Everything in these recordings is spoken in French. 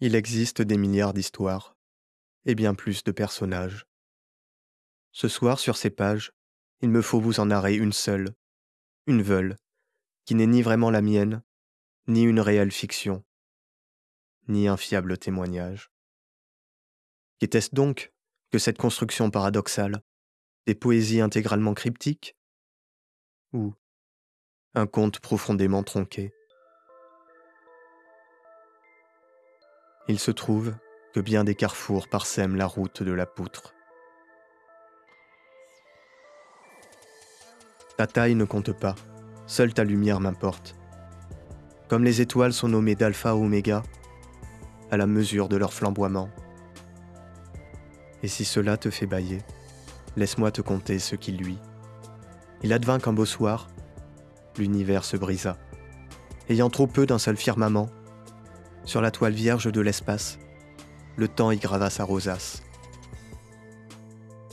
Il existe des milliards d'histoires, et bien plus de personnages. Ce soir, sur ces pages, il me faut vous en narrer une seule, une veule, qui n'est ni vraiment la mienne, ni une réelle fiction, ni un fiable témoignage. Qu'était-ce donc que cette construction paradoxale? Des poésies intégralement cryptiques? Ou un conte profondément tronqué? Il se trouve que bien des carrefours parsèment la route de la poutre. Ta taille ne compte pas, seule ta lumière m'importe. Comme les étoiles sont nommées d'alpha oméga, à la mesure de leur flamboiement. Et si cela te fait bailler, laisse-moi te conter ce qui lui. Il advint qu'un beau soir, l'univers se brisa. Ayant trop peu d'un seul firmament, sur la toile vierge de l'espace, le temps y grava sa rosace.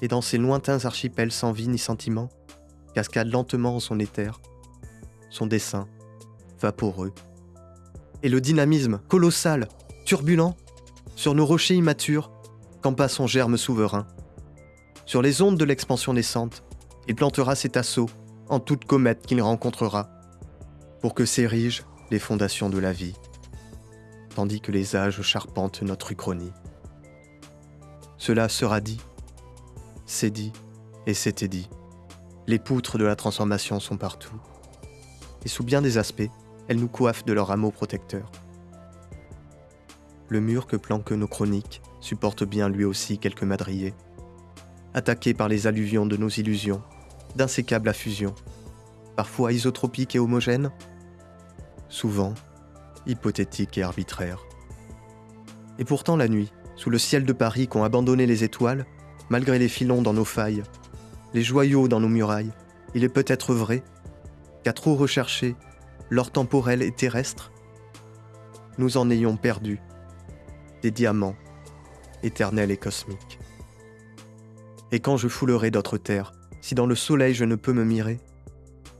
Et dans ces lointains archipels sans vie ni sentiment, cascade lentement en son éther, son dessin, vaporeux. Et le dynamisme colossal, turbulent, sur nos rochers immatures, campa son germe souverain. Sur les ondes de l'expansion naissante, il plantera cet assaut en toute comète qu'il rencontrera, pour que s'érigent les fondations de la vie tandis que les âges charpentent notre uchronie. Cela sera dit, c'est dit et c'était dit. Les poutres de la transformation sont partout. Et sous bien des aspects, elles nous coiffent de leur hameau protecteur. Le mur que planquent nos chroniques supporte bien lui aussi quelques madriers. Attaqué par les alluvions de nos illusions, d'insécables fusion, parfois isotropiques et homogènes, souvent hypothétique et arbitraire. Et pourtant la nuit, sous le ciel de Paris qu'ont abandonné les étoiles, malgré les filons dans nos failles, les joyaux dans nos murailles, il est peut-être vrai qu'à trop rechercher l'or temporel et terrestre, nous en ayons perdu des diamants éternels et cosmiques. Et quand je foulerai d'autres terres, si dans le soleil je ne peux me mirer,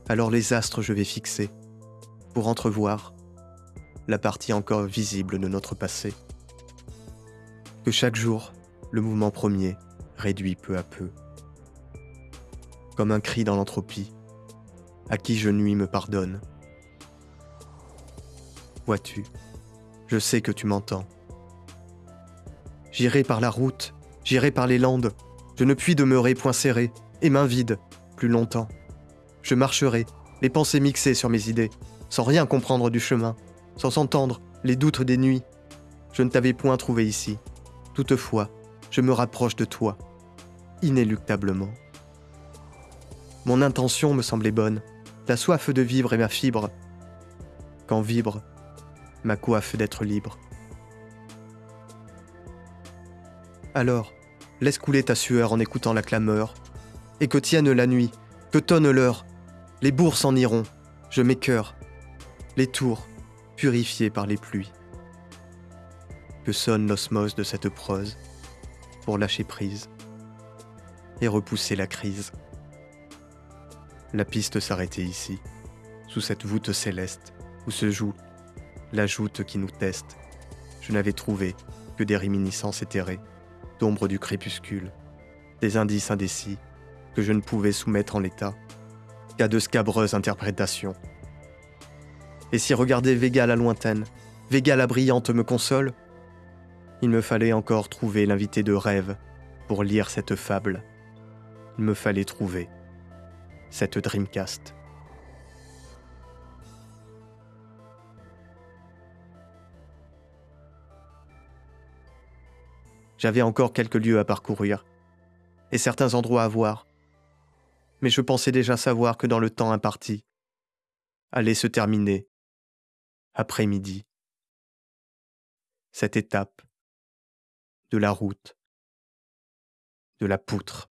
alors les astres je vais fixer pour entrevoir la partie encore visible de notre passé. Que chaque jour, le mouvement premier réduit peu à peu. Comme un cri dans l'entropie, à qui je nuis me pardonne. Vois-tu, je sais que tu m'entends. J'irai par la route, j'irai par les landes, je ne puis demeurer point serré et main vide plus longtemps. Je marcherai, les pensées mixées sur mes idées, sans rien comprendre du chemin, sans s'entendre, les doutes des nuits. Je ne t'avais point trouvé ici. Toutefois, je me rapproche de toi, inéluctablement. Mon intention me semblait bonne, la soif de vivre est ma fibre. Quand vibre, ma coiffe d'être libre. Alors, laisse couler ta sueur en écoutant la clameur, et que tienne la nuit, que tonne l'heure. Les bourgs s'en iront, je m'écœure. Les tours, purifié par les pluies. Que sonne l'osmose de cette prose pour lâcher prise et repousser la crise. La piste s'arrêtait ici, sous cette voûte céleste où se joue la joute qui nous teste. Je n'avais trouvé que des réminiscences éthérées, d'ombre du crépuscule, des indices indécis que je ne pouvais soumettre en l'état qu'à de scabreuses interprétations et si regarder Vega la lointaine, Vega la brillante me console, il me fallait encore trouver l'invité de rêve pour lire cette fable. Il me fallait trouver cette Dreamcast. J'avais encore quelques lieux à parcourir et certains endroits à voir, mais je pensais déjà savoir que dans le temps imparti allait se terminer après-midi. Cette étape de la route, de la poutre.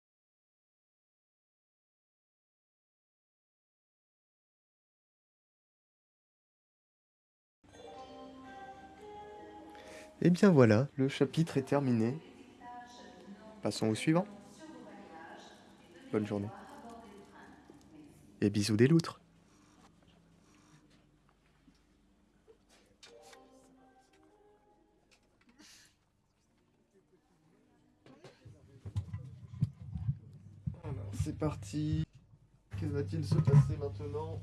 Et eh bien voilà, le chapitre est terminé. Passons au suivant. Bonne journée. Et bisous des loutres. C'est parti. Que va-t-il se passer maintenant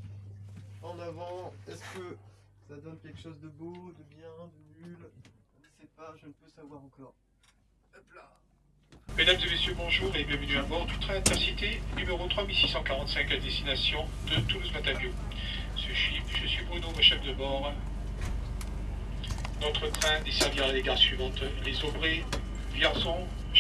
En avant, est-ce que ça donne quelque chose de beau, de bien, de nul? Je ne sais pas, je ne peux savoir encore. Mesdames et messieurs, bonjour et bienvenue à bord du train Intercité numéro 3645 à destination de Toulouse-Matavio. Je suis, Bruno, chef de bord. Notre train desservira les gares suivantes les Aubrais, Vierzon,